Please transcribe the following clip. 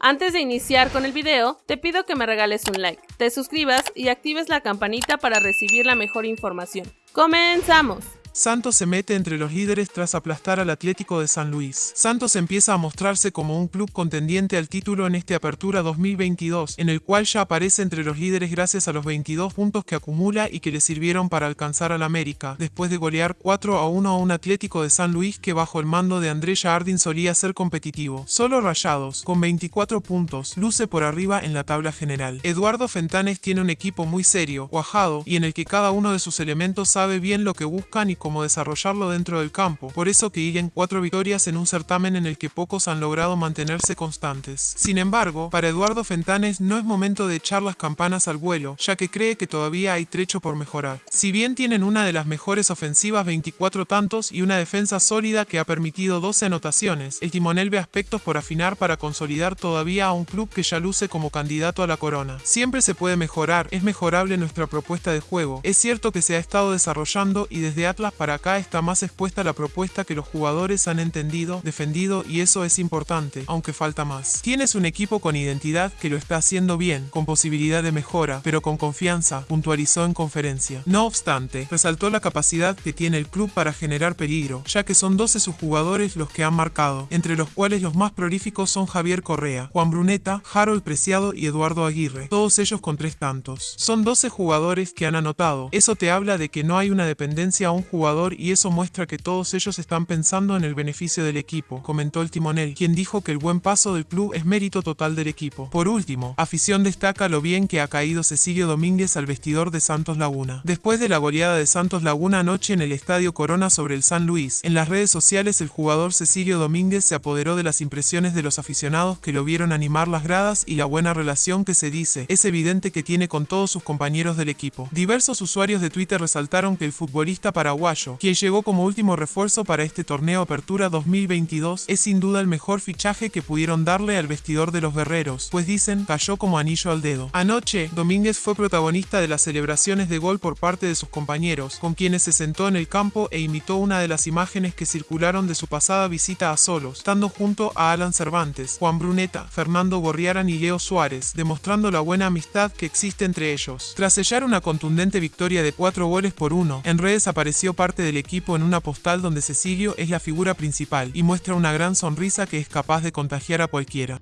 Antes de iniciar con el video, te pido que me regales un like, te suscribas y actives la campanita para recibir la mejor información. ¡Comenzamos! Santos se mete entre los líderes tras aplastar al Atlético de San Luis. Santos empieza a mostrarse como un club contendiente al título en este Apertura 2022, en el cual ya aparece entre los líderes gracias a los 22 puntos que acumula y que le sirvieron para alcanzar al América, después de golear 4 a 1 a un Atlético de San Luis que bajo el mando de André Jardín solía ser competitivo. Solo Rayados, con 24 puntos, luce por arriba en la tabla general. Eduardo Fentanes tiene un equipo muy serio, cuajado, y en el que cada uno de sus elementos sabe bien lo que buscan y cómo desarrollarlo dentro del campo, por eso que irán cuatro victorias en un certamen en el que pocos han logrado mantenerse constantes. Sin embargo, para Eduardo Fentanes no es momento de echar las campanas al vuelo, ya que cree que todavía hay trecho por mejorar. Si bien tienen una de las mejores ofensivas 24 tantos y una defensa sólida que ha permitido 12 anotaciones, el timonel ve aspectos por afinar para consolidar todavía a un club que ya luce como candidato a la corona. Siempre se puede mejorar, es mejorable nuestra propuesta de juego. Es cierto que se ha estado desarrollando y desde Atlas para acá está más expuesta la propuesta que los jugadores han entendido, defendido y eso es importante, aunque falta más. Tienes un equipo con identidad que lo está haciendo bien, con posibilidad de mejora, pero con confianza, puntualizó en conferencia. No obstante, resaltó la capacidad que tiene el club para generar peligro, ya que son 12 sus jugadores los que han marcado, entre los cuales los más prolíficos son Javier Correa, Juan Bruneta, Harold Preciado y Eduardo Aguirre, todos ellos con tres tantos. Son 12 jugadores que han anotado, eso te habla de que no hay una dependencia a un jugador y eso muestra que todos ellos están pensando en el beneficio del equipo, comentó el timonel, quien dijo que el buen paso del club es mérito total del equipo. Por último, afición destaca lo bien que ha caído Cecilio Domínguez al vestidor de Santos Laguna. Después de la goleada de Santos Laguna anoche en el Estadio Corona sobre el San Luis, en las redes sociales el jugador Cecilio Domínguez se apoderó de las impresiones de los aficionados que lo vieron animar las gradas y la buena relación que se dice es evidente que tiene con todos sus compañeros del equipo. Diversos usuarios de Twitter resaltaron que el futbolista paraguayo quien llegó como último refuerzo para este torneo Apertura 2022, es sin duda el mejor fichaje que pudieron darle al vestidor de los guerreros, pues dicen cayó como anillo al dedo. Anoche, Domínguez fue protagonista de las celebraciones de gol por parte de sus compañeros, con quienes se sentó en el campo e imitó una de las imágenes que circularon de su pasada visita a Solos, estando junto a Alan Cervantes, Juan Bruneta, Fernando Borriaran y Leo Suárez, demostrando la buena amistad que existe entre ellos. Tras sellar una contundente victoria de 4 goles por uno, en redes apareció parte del equipo en una postal donde Cecilio es la figura principal y muestra una gran sonrisa que es capaz de contagiar a cualquiera.